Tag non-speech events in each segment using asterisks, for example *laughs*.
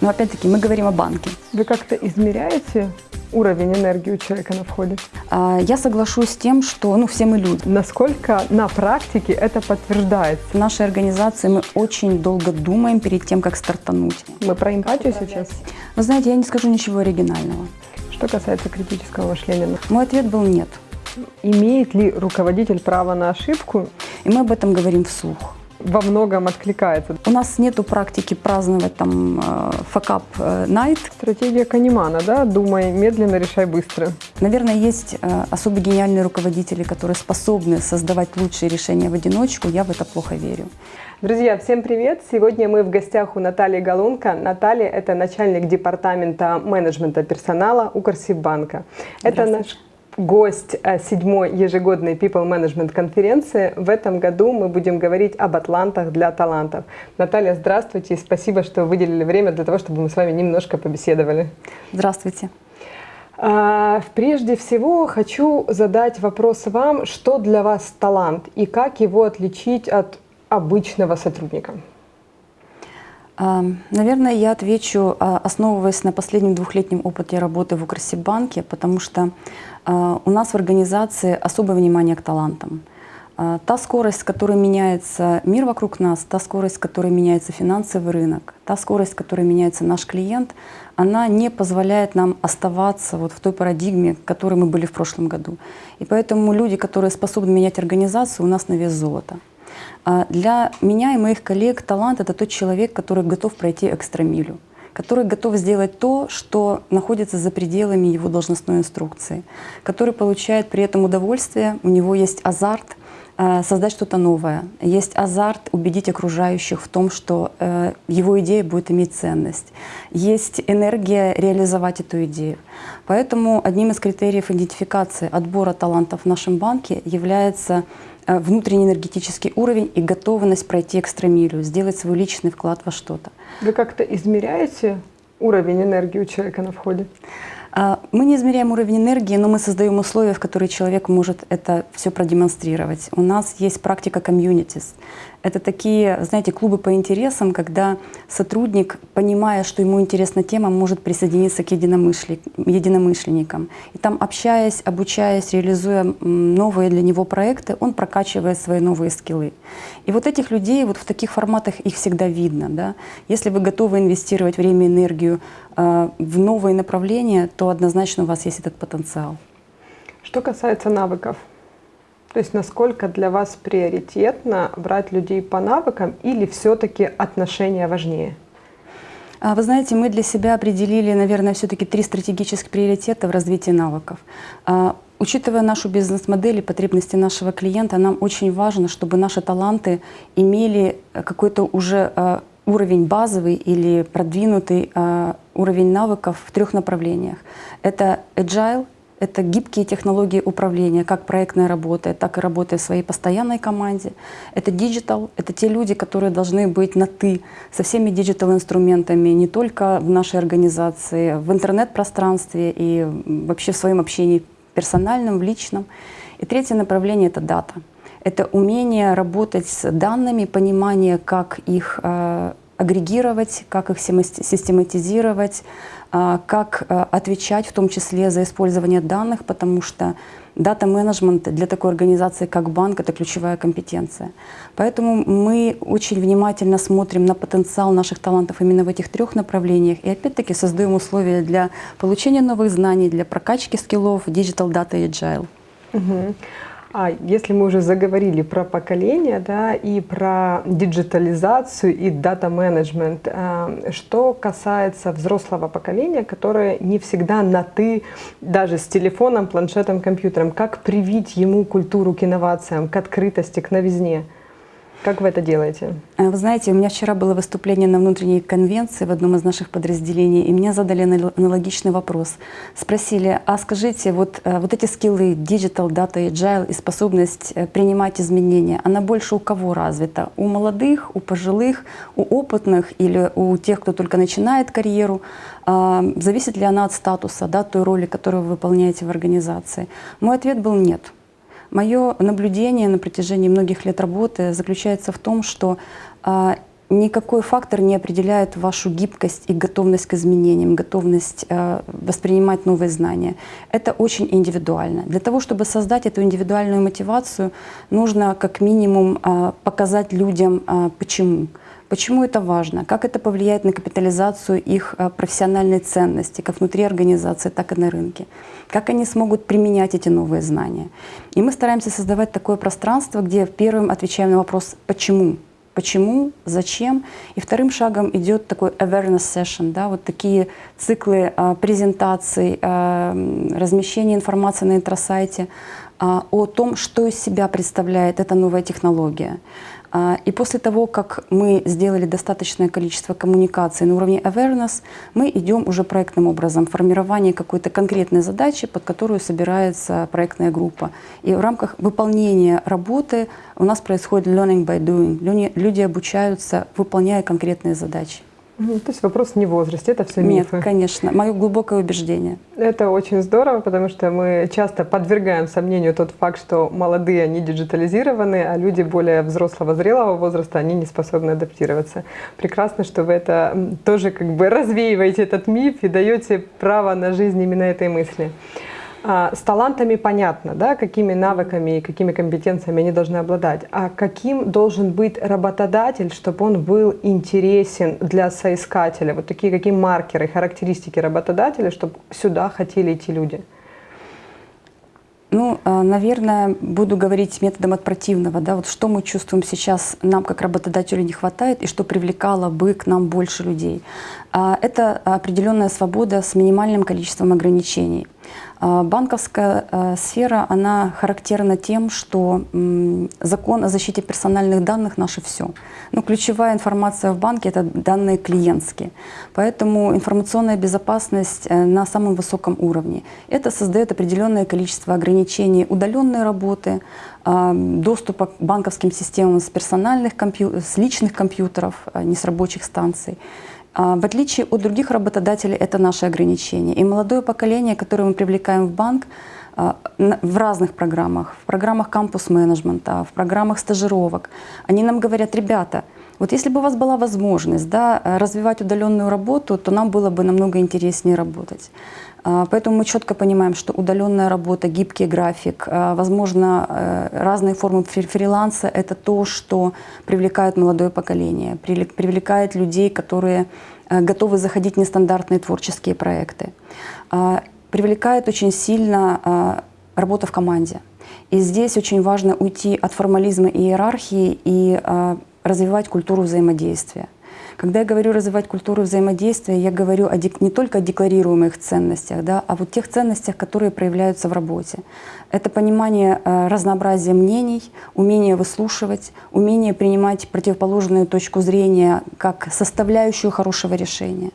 Но опять-таки мы говорим о банке. Вы как-то измеряете уровень энергии у человека на входе? А, я соглашусь с тем, что ну, все мы люди. Насколько на практике это подтверждается? В нашей организации мы очень долго думаем перед тем, как стартануть. Мы про эмпатию сейчас? Вы знаете, я не скажу ничего оригинального. Что касается критического мышления? Мой ответ был нет. Имеет ли руководитель право на ошибку? И мы об этом говорим вслух во многом откликается. У нас нету практики праздновать там факап э, найт. Э, Стратегия Канимана, да? Думай медленно, решай быстро. Наверное, есть э, особо гениальные руководители, которые способны создавать лучшие решения в одиночку. Я в это плохо верю. Друзья, всем привет! Сегодня мы в гостях у Натальи Галунка. Наталья – это начальник департамента менеджмента персонала Укрсиббанка. Это наш гость э, седьмой ежегодной People Management конференции. В этом году мы будем говорить об атлантах для талантов. Наталья, здравствуйте и спасибо, что выделили время для того, чтобы мы с вами немножко побеседовали. Здравствуйте. А, прежде всего хочу задать вопрос вам, что для вас талант и как его отличить от обычного сотрудника? Наверное, я отвечу, а, основываясь на последнем двухлетнем опыте работы в Укрсибанке, потому что а, у нас в организации особое внимание к талантам. А, та скорость, с которой меняется мир вокруг нас, та скорость, с которой меняется финансовый рынок, та скорость, с которой меняется наш клиент, она не позволяет нам оставаться вот в той парадигме, в которой мы были в прошлом году. И поэтому люди, которые способны менять организацию, у нас на вес золота. А, для меня и моих коллег талант — это тот человек, который готов пройти экстрамилю который готов сделать то, что находится за пределами его должностной инструкции, который получает при этом удовольствие, у него есть азарт э, создать что-то новое, есть азарт убедить окружающих в том, что э, его идея будет иметь ценность, есть энергия реализовать эту идею. Поэтому одним из критериев идентификации отбора талантов в нашем банке является внутренний энергетический уровень и готовность пройти экстрамилию, сделать свой личный вклад во что-то. Вы как-то измеряете уровень энергии у человека на входе? А, мы не измеряем уровень энергии, но мы создаем условия, в которые человек может это все продемонстрировать. У нас есть практика комьюнитис. Это такие, знаете, клубы по интересам, когда сотрудник, понимая, что ему интересна тема, может присоединиться к единомышленникам. И там, общаясь, обучаясь, реализуя новые для него проекты, он прокачивает свои новые скиллы. И вот этих людей, вот в таких форматах их всегда видно. Да? Если вы готовы инвестировать время и энергию э, в новые направления, то однозначно у вас есть этот потенциал. Что касается навыков, то есть насколько для вас приоритетно брать людей по навыкам или все-таки отношения важнее? А, вы знаете, мы для себя определили, наверное, все-таки три стратегических приоритета в развитии навыков. А, учитывая нашу бизнес-модель и потребности нашего клиента, нам очень важно, чтобы наши таланты имели какой-то уже а, уровень базовый или продвинутый уровень навыков в трех направлениях. Это agile, это гибкие технологии управления, как проектная работа, так и работа в своей постоянной команде. Это digital, это те люди, которые должны быть на «ты» со всеми digital-инструментами, не только в нашей организации, в интернет-пространстве и вообще в своем общении персональном, в личном. И третье направление — это дата. Это умение работать с данными, понимание, как их э, агрегировать, как их систематизировать, а, как а, отвечать в том числе за использование данных, потому что дата-менеджмент для такой организации, как банк, это ключевая компетенция. Поэтому мы очень внимательно смотрим на потенциал наших талантов именно в этих трех направлениях и опять-таки создаем условия для получения новых знаний, для прокачки скиллов Digital Data и Agile. Угу. А если мы уже заговорили про поколение, да, и про диджитализацию и дата-менеджмент, э, что касается взрослого поколения, которое не всегда на «ты», даже с телефоном, планшетом, компьютером, как привить ему культуру к инновациям, к открытости, к новизне – как вы это делаете? Э, вы знаете, у меня вчера было выступление на внутренней конвенции в одном из наших подразделений, и мне задали аналогичный вопрос. Спросили, а скажите, вот, э, вот эти скиллы Digital, Data, Agile и способность э, принимать изменения, она больше у кого развита? У молодых, у пожилых, у опытных или у тех, кто только начинает карьеру? А, зависит ли она от статуса, да, той роли, которую вы выполняете в организации? Мой ответ был нет. Мое наблюдение на протяжении многих лет работы заключается в том, что а, никакой фактор не определяет вашу гибкость и готовность к изменениям, готовность э, воспринимать новые знания. Это очень индивидуально. Для того, чтобы создать эту индивидуальную мотивацию, нужно как минимум э, показать людям, почему. Почему это важно? Как это повлияет на капитализацию их э, профессиональной ценности, как внутри организации, так и на рынке? Как они смогут применять эти новые знания? И мы стараемся создавать такое пространство, где первым отвечаем на вопрос «почему?». Почему, зачем? И вторым шагом идет такой awareness session, да, вот такие циклы а, презентаций, а, размещения информации на интросайте о том, что из себя представляет эта новая технология. А, и после того, как мы сделали достаточное количество коммуникаций на уровне awareness, мы идем уже проектным образом, формирование какой-то конкретной задачи, под которую собирается проектная группа. И в рамках выполнения работы у нас происходит learning by doing. Люди обучаются, выполняя конкретные задачи. То есть вопрос не в возрасте, это все мифы. Нет, конечно. Мое глубокое убеждение. Это очень здорово, потому что мы часто подвергаем сомнению тот факт, что молодые, они диджитализированы, а люди более взрослого, зрелого возраста, они не способны адаптироваться. Прекрасно, что вы это тоже как бы развеиваете этот миф и даете право на жизнь именно этой мысли. А, с талантами понятно, да, какими навыками и какими компетенциями они должны обладать. А каким должен быть работодатель, чтобы он был интересен для соискателя? Вот такие какие маркеры, характеристики работодателя, чтобы сюда хотели идти люди? Ну, а, наверное, буду говорить методом от противного. Да? Вот что мы чувствуем сейчас, нам как работодателю не хватает, и что привлекало бы к нам больше людей. А, это определенная свобода с минимальным количеством ограничений. А, банковская а, сфера, она характерна тем, что закон о защите персональных данных наше все. Но ключевая информация в банке – это данные клиентские. Поэтому информационная безопасность э, на самом высоком уровне. Это создает определенное количество ограничений удаленной работы, а, доступа к банковским системам с персональных с личных компьютеров, не с рабочих станций. А, в отличие от других работодателей, это наши ограничения. И молодое поколение, которое мы привлекаем в банк, а, в разных программах, в программах кампус-менеджмента, в программах стажировок, они нам говорят, ребята, вот если бы у вас была возможность да, развивать удаленную работу, то нам было бы намного интереснее работать. А, поэтому мы четко понимаем, что удаленная работа, гибкий график, а, возможно, э, разные формы фриланса – это то, что привлекает молодое поколение, привлекает людей, которые э, готовы заходить в нестандартные творческие проекты. А, привлекает очень сильно работа в команде. И здесь очень важно уйти от формализма и иерархии и развивать культуру взаимодействия. Когда я говорю развивать культуру взаимодействия, я говорю о, не только о декларируемых ценностях, да, а вот тех ценностях, которые проявляются в работе. Это понимание э, разнообразия мнений, умение выслушивать, умение принимать противоположную точку зрения как составляющую хорошего решения.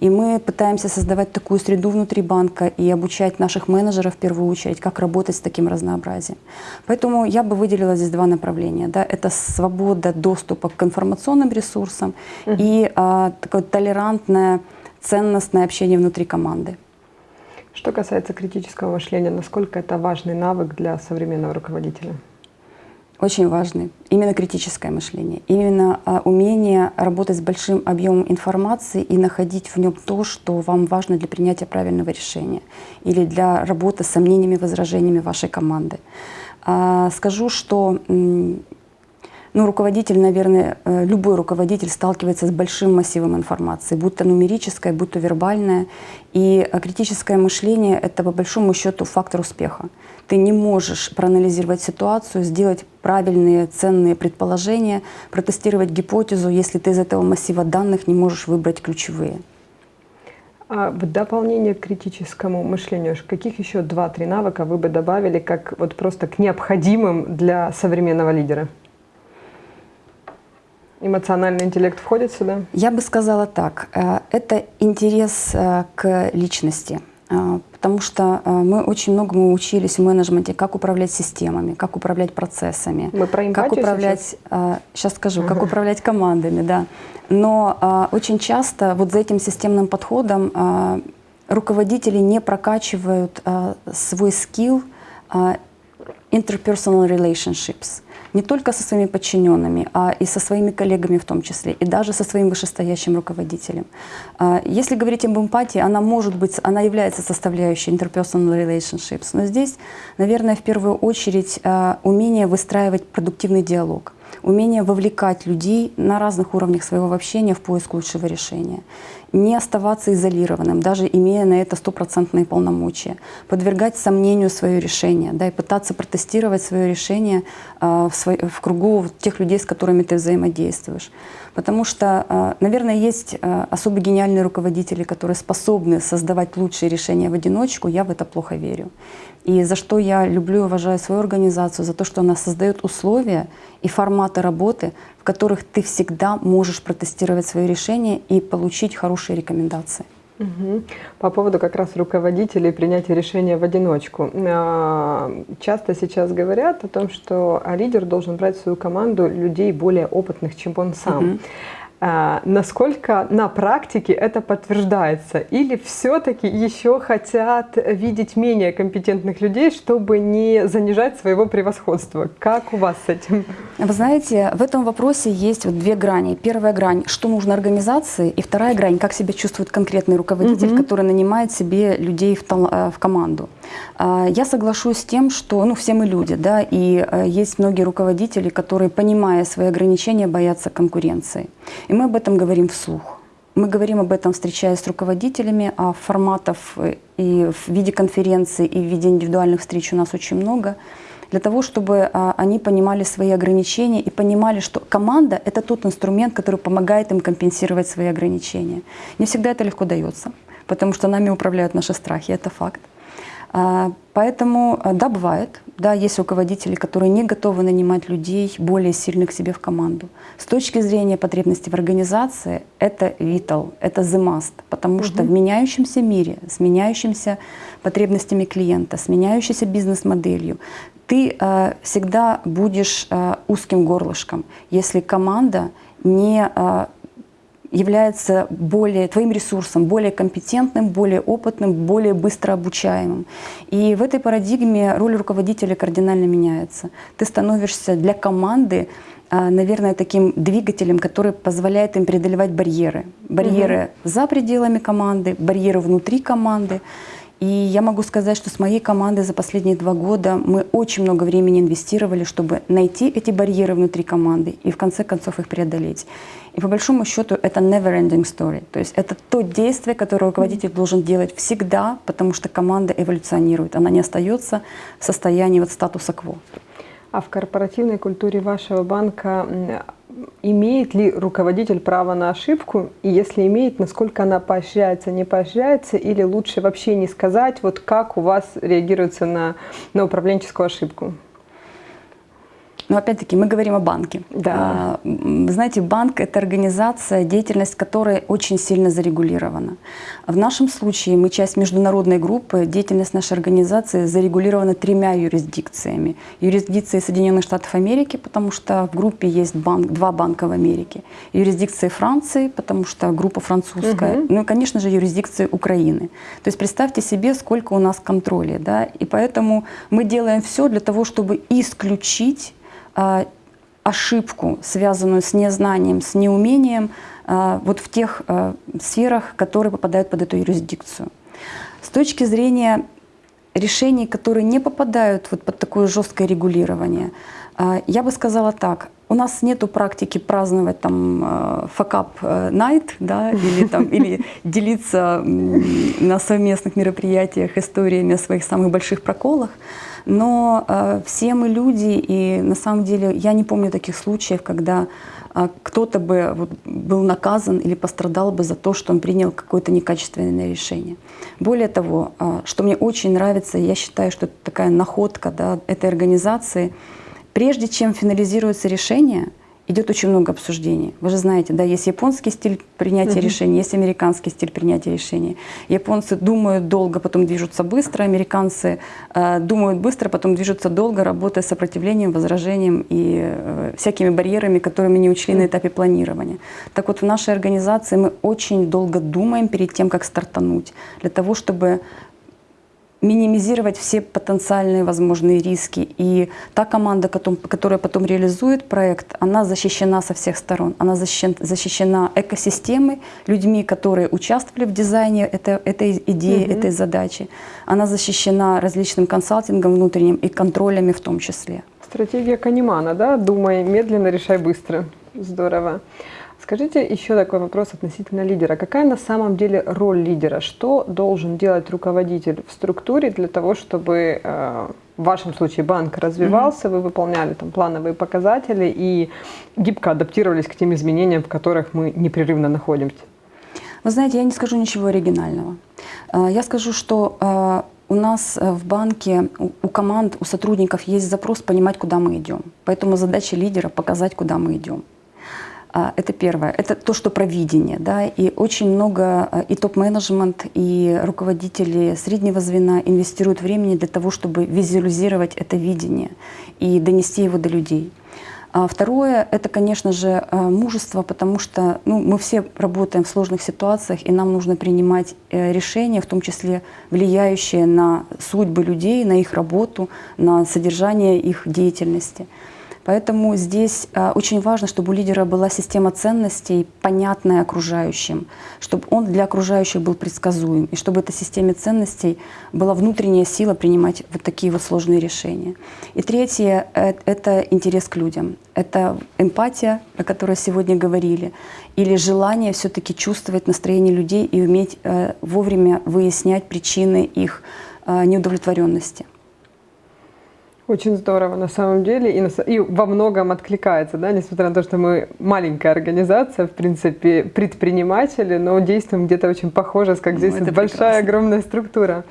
И мы пытаемся создавать такую среду внутри банка и обучать наших менеджеров в первую очередь, как работать с таким разнообразием. Поэтому я бы выделила здесь два направления. Да? Это свобода доступа к информационным ресурсам угу. и а, такое толерантное, ценностное общение внутри команды. Что касается критического мышления, насколько это важный навык для современного руководителя? Очень важный. Именно критическое мышление. Именно а, умение работать с большим объемом информации и находить в нем то, что вам важно для принятия правильного решения или для работы с сомнениями, возражениями вашей команды. А, скажу, что ну, руководитель, наверное, э, любой руководитель сталкивается с большим массивом информации, будь то нумерическая, будь то вербальная. И э, критическое мышление – это, по большому счету, фактор успеха. Ты не можешь проанализировать ситуацию, сделать правильные, ценные предположения, протестировать гипотезу, если ты из этого массива данных не можешь выбрать ключевые. А в дополнение к критическому мышлению, каких еще два-три навыка вы бы добавили как вот просто к необходимым для современного лидера? Эмоциональный интеллект входит сюда? Я бы сказала так. Э, это интерес э, к личности. Э, потому что мы очень многому учились в менеджменте, как управлять системами, как управлять процессами. Мы про как управлять, сейчас, сейчас скажу, как управлять командами, да. Но очень часто вот за этим системным подходом руководители не прокачивают свой скилл interpersonal relationships. Не только со своими подчиненными, а и со своими коллегами в том числе, и даже со своим вышестоящим руководителем. А, если говорить об эмпатии, она может быть, она является составляющей interpersonal relationships, но здесь, наверное, в первую очередь а, умение выстраивать продуктивный диалог умение вовлекать людей на разных уровнях своего общения в поиск лучшего решения не оставаться изолированным, даже имея на это стопроцентные полномочия, подвергать сомнению свое решение, да, и пытаться протестировать свое решение э, в, свой, в кругу тех людей, с которыми ты взаимодействуешь. Потому что, э, наверное, есть э, особо гениальные руководители, которые способны создавать лучшие решения в одиночку, я в это плохо верю. И за что я люблю и уважаю свою организацию, за то, что она создает условия и форматы работы, в которых ты всегда можешь протестировать свои решения и получить хорошие рекомендации. Угу. По поводу как раз руководителей принятия решения в одиночку. А, часто сейчас говорят о том, что лидер должен брать в свою команду людей более опытных, чем он сам. Угу. А, насколько на практике это подтверждается? Или все-таки еще хотят видеть менее компетентных людей, чтобы не занижать своего превосходства? Как у вас с этим? Вы знаете, в этом вопросе есть вот две грани. Первая грань, что нужно организации, и вторая грань, как себя чувствует конкретный руководитель, угу. который нанимает себе людей в, э, в команду. А, я соглашусь с тем, что ну, все мы люди, да, и э, есть многие руководители, которые, понимая свои ограничения, боятся конкуренции. И мы об этом говорим вслух. Мы говорим об этом, встречаясь с руководителями, а форматов э, и в виде конференции, и в виде индивидуальных встреч у нас очень много, для того, чтобы а, они понимали свои ограничения и понимали, что команда — это тот инструмент, который помогает им компенсировать свои ограничения. Не всегда это легко дается, потому что нами управляют наши страхи, это факт. А, поэтому, а, да, бывает, да, есть руководители, которые не готовы нанимать людей более сильных к себе в команду. С точки зрения потребностей в организации, это vital, это the must, потому угу. что в меняющемся мире, с меняющимися потребностями клиента, с меняющейся бизнес-моделью, ты э, всегда будешь э, узким горлышком, если команда не э, является более, твоим ресурсом, более компетентным, более опытным, более быстро обучаемым. И в этой парадигме роль руководителя кардинально меняется. Ты становишься для команды а, наверное, таким двигателем, который позволяет им преодолевать барьеры. Барьеры угу. за пределами команды, барьеры внутри команды. И я могу сказать, что с моей командой за последние два года мы очень много времени инвестировали, чтобы найти эти барьеры внутри команды и в конце концов их преодолеть. И по большому счету это never-ending story. То есть это то действие, которое руководитель должен делать всегда, потому что команда эволюционирует. Она не остается в состоянии вот статуса кво. А в корпоративной культуре вашего банка имеет ли руководитель право на ошибку? И если имеет, насколько она поощряется, не поощряется? Или лучше вообще не сказать, вот как у вас реагируется на, на управленческую ошибку? Но опять-таки мы говорим о банке. Да. Вы знаете, банк – это организация, деятельность которой очень сильно зарегулирована. В нашем случае мы часть международной группы, деятельность нашей организации зарегулирована тремя юрисдикциями. Юрисдикцией Соединенных Штатов Америки, потому что в группе есть банк, два банка в Америке. Юрисдикцией Франции, потому что группа французская. Угу. Ну и, конечно же, юрисдикцией Украины. То есть представьте себе, сколько у нас контроля. Да? И поэтому мы делаем все для того, чтобы исключить а, ошибку, связанную с незнанием, с неумением, а, вот в тех а, сферах, которые попадают под эту юрисдикцию. С точки зрения решений, которые не попадают вот под такое жесткое регулирование, я бы сказала так. У нас нет практики праздновать там факап night, да, или, там, или *laughs* делиться на совместных мероприятиях историями о своих самых больших проколах. Но э, все мы люди, и на самом деле я не помню таких случаев, когда э, кто-то бы вот, был наказан или пострадал бы за то, что он принял какое-то некачественное решение. Более того, э, что мне очень нравится, я считаю, что это такая находка да, этой организации, прежде чем финализируется решение – идет очень много обсуждений. Вы же знаете, да, есть японский стиль принятия uh решений, есть американский стиль принятия решений. Японцы думают долго, потом движутся быстро, американцы э, думают быстро, потом движутся долго, работая с сопротивлением, возражением и э, всякими барьерами, которыми не учли на этапе планирования. Так вот, в нашей организации мы очень долго думаем перед тем, как стартануть, для того, чтобы минимизировать все потенциальные возможные риски. И та команда, которая потом реализует проект, она защищена со всех сторон. Она защищена, экосистемой, людьми, которые участвовали в дизайне этой, этой идеи, угу. этой задачи. Она защищена различным консалтингом внутренним и контролями в том числе. Стратегия Канимана, да? Думай медленно, решай быстро. Здорово. Скажите еще такой вопрос относительно лидера. Какая на самом деле роль лидера? Что должен делать руководитель в структуре для того, чтобы э, в вашем случае банк развивался, вы выполняли там плановые показатели и гибко адаптировались к тем изменениям, в которых мы непрерывно находимся? Вы знаете, я не скажу ничего оригинального. Э, я скажу, что э, у нас в банке, у команд, у сотрудников есть запрос понимать, куда мы идем. Поэтому задача лидера — показать, куда мы идем. А, это первое. Это то, что провидение. Да? И очень много а, и топ-менеджмент, и руководители среднего звена инвестируют времени для того, чтобы визуализировать это видение и донести его до людей. А второе — это, конечно же, мужество, потому что ну, мы все работаем в сложных ситуациях, и нам нужно принимать э, решения, в том числе влияющие на судьбы людей, на их работу, на содержание их деятельности. Поэтому здесь а, очень важно, чтобы у лидера была система ценностей, понятная окружающим, чтобы он для окружающих был предсказуем, и чтобы эта системе ценностей была внутренняя сила принимать вот такие вот сложные решения. И третье э, — это интерес к людям. Это эмпатия, о которой сегодня говорили, или желание все-таки чувствовать настроение людей и уметь э, вовремя выяснять причины их э, неудовлетворенности. Очень здорово на самом деле и, на, и во многом откликается, да, несмотря на то, что мы маленькая организация, в принципе, предприниматели, но действуем где-то очень похоже, как ну, здесь ну, большая, прекрасно. огромная структура.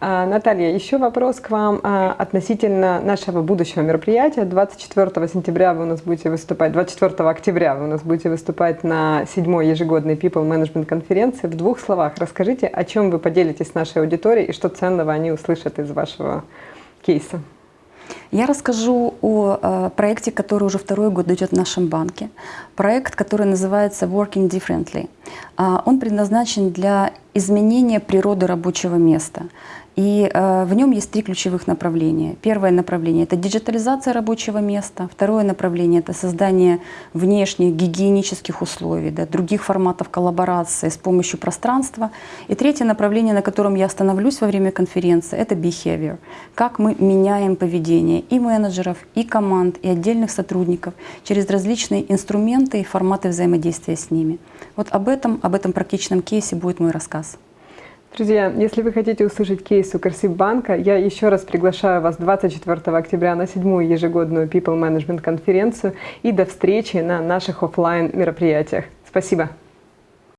А, Наталья, еще вопрос к вам а, относительно нашего будущего мероприятия. 24 сентября вы у нас будете выступать, 24 октября вы у нас будете выступать на седьмой ежегодной People Management конференции. В двух словах расскажите, о чем вы поделитесь с нашей аудиторией и что ценного они услышат из вашего кейса. Я расскажу о э, проекте, который уже второй год идет в нашем банке. Проект, который называется Working Differently. Э, он предназначен для изменения природы рабочего места. И э, в нем есть три ключевых направления. Первое направление — это диджитализация рабочего места. Второе направление — это создание внешних гигиенических условий, да, других форматов коллаборации с помощью пространства. И третье направление, на котором я остановлюсь во время конференции — это behavior. Как мы меняем поведение и менеджеров, и команд, и отдельных сотрудников через различные инструменты и форматы взаимодействия с ними. Вот об этом, об этом практичном кейсе будет мой рассказ. Друзья, если вы хотите услышать кейс у Корсибанка, я еще раз приглашаю вас 24 октября на седьмую ежегодную People Management конференцию и до встречи на наших офлайн мероприятиях. Спасибо.